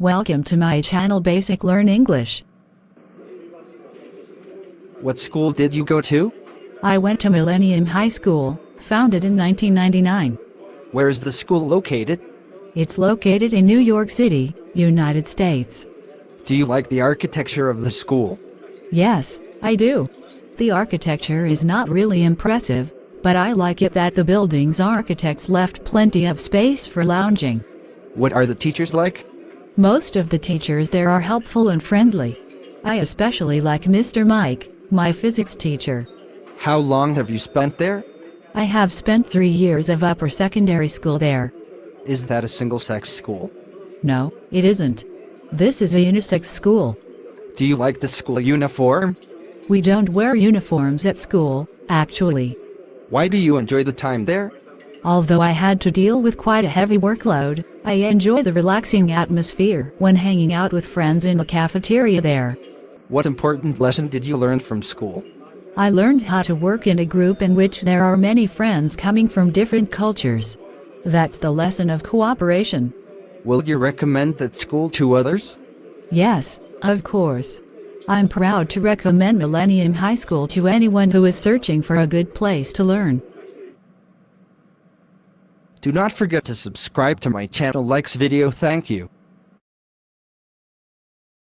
Welcome to my channel Basic Learn English. What school did you go to? I went to Millennium High School, founded in 1999. Where is the school located? It's located in New York City, United States. Do you like the architecture of the school? Yes, I do. The architecture is not really impressive, but I like it that the building's architects left plenty of space for lounging. What are the teachers like? Most of the teachers there are helpful and friendly. I especially like Mr. Mike, my physics teacher. How long have you spent there? I have spent three years of upper secondary school there. Is that a single-sex school? No, it isn't. This is a unisex school. Do you like the school uniform? We don't wear uniforms at school, actually. Why do you enjoy the time there? Although I had to deal with quite a heavy workload, I enjoy the relaxing atmosphere when hanging out with friends in the cafeteria there. What important lesson did you learn from school? I learned how to work in a group in which there are many friends coming from different cultures. That's the lesson of cooperation. Will you recommend that school to others? Yes, of course. I'm proud to recommend Millennium High School to anyone who is searching for a good place to learn. Do not forget to subscribe to my channel likes video thank you.